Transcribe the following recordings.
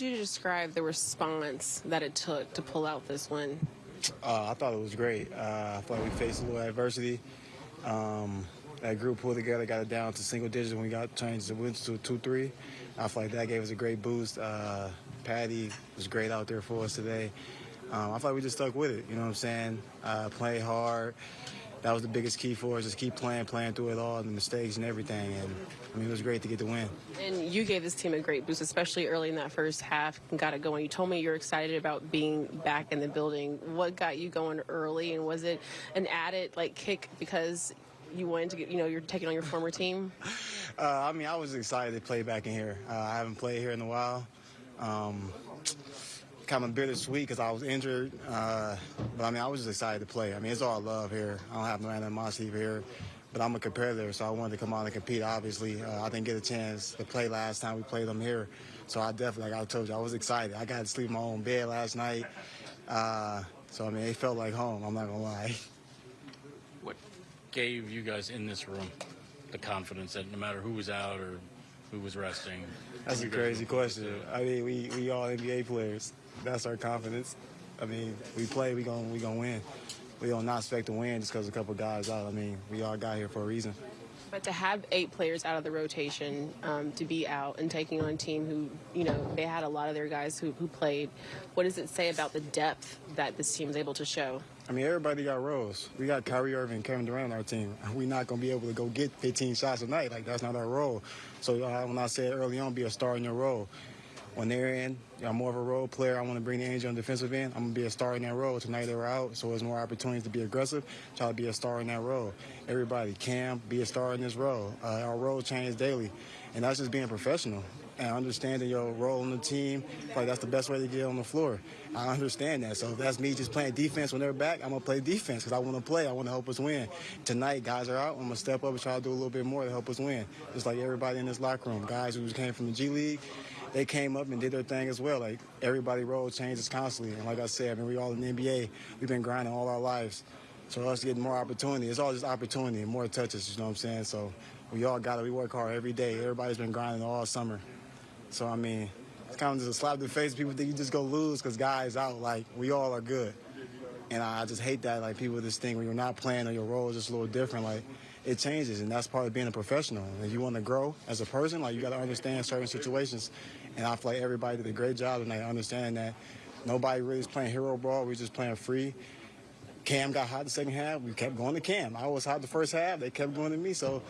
you describe the response that it took to pull out this win? Uh, I thought it was great. Uh, I thought we faced a little adversity. Um, that group pulled together, got it down to single digits when we got changed the wins to 2-3. I feel like that gave us a great boost. Uh, Patty was great out there for us today. Um, I feel like we just stuck with it, you know what I'm saying? Uh, play hard. That was the biggest key for us, just keep playing, playing through it all, the mistakes and everything. And, I mean, it was great to get the win. And you gave this team a great boost, especially early in that first half and got it going. You told me you're excited about being back in the building. What got you going early, and was it an added, like, kick because you wanted to get, you know, you're taking on your former team? Uh, I mean, I was excited to play back in here. Uh, I haven't played here in a while. Um, kind of bittersweet because I was injured. Uh, but I mean, I was just excited to play. I mean, it's all love here. I don't have no animosity here. But I'm a competitor, so I wanted to come out and compete, obviously. Uh, I didn't get a chance to play last time we played them here. So I definitely, like I told you, I was excited. I got to sleep in my own bed last night. Uh, so, I mean, it felt like home, I'm not going to lie. What gave you guys in this room the confidence that no matter who was out or who was resting? That's a crazy question. I mean, we, we all NBA players. That's our confidence. I mean, we play, we going we gonna win. We don't not expect to win just because a couple guys out. I mean, we all got here for a reason. But to have eight players out of the rotation, um, to be out and taking on a team who, you know, they had a lot of their guys who, who played, what does it say about the depth that this team is able to show? I mean, everybody got roles. We got Kyrie Irving and Kevin Durant on our team. We're not going to be able to go get 15 shots a night. Like, that's not our role. So uh, when I said early on, be a star in your role, when they're in, I'm more of a role player. I want to bring the energy on the defensive end. I'm going to be a star in that role. Tonight they were out, so there's more opportunities to be aggressive. Try to be a star in that role. Everybody can be a star in this role. Uh, our role changes daily, and that's just being professional and understanding your role on the team. Like that's the best way to get on the floor. I understand that. So if that's me just playing defense when they're back, I'm gonna play defense because I want to play. I want to help us win. Tonight, guys are out. I'm gonna step up and try to do a little bit more to help us win. Just like everybody in this locker room, guys who came from the G League they came up and did their thing as well. Like everybody role changes constantly. And like I said, I mean, we all in the NBA, we've been grinding all our lives. So us getting more opportunity, it's all just opportunity and more touches, you know what I'm saying? So we all got it. We work hard every day. Everybody's been grinding all summer. So, I mean, it's kind of just a slap in the face. People think you just go lose because guys out. Like, we all are good. And I just hate that, like, people just think when you're not playing or your role is just a little different. Like, it changes, and that's part of being a professional. If you want to grow as a person, like, you got to understand certain situations. And I feel like everybody did a great job tonight understanding that nobody really is playing hero ball. We're just playing free. Cam got hot the second half. We kept going to Cam. I was hot the first half. They kept going to me. So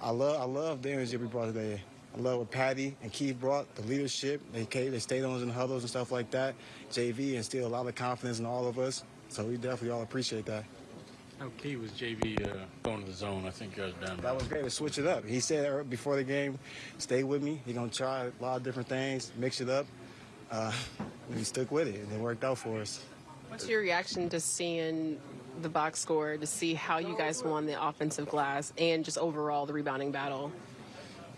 I love I love the energy we brought today. I love what Patty and Keith brought, the leadership. They came, they stayed on in huddles and stuff like that. JV instilled a lot of confidence in all of us. So we definitely all appreciate that. How key was JV uh, going to the zone? I think you guys down. That was great to switch it up. He said before the game, stay with me. He's going to try a lot of different things, mix it up. Uh, we stuck with it, and it worked out for us. What's your reaction to seeing the box score, to see how you guys won the offensive glass, and just overall the rebounding battle?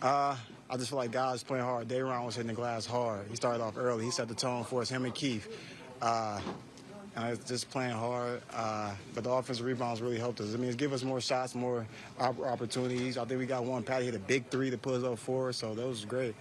Uh, I just feel like guys playing hard. Day'Ron was hitting the glass hard. He started off early. He set the tone for us, him and Keith. Uh, it's just playing hard. Uh, but the offensive rebounds really helped us. I mean, it's give us more shots, more opportunities. I think we got one. Patty hit a big three to put us up four, so that was great.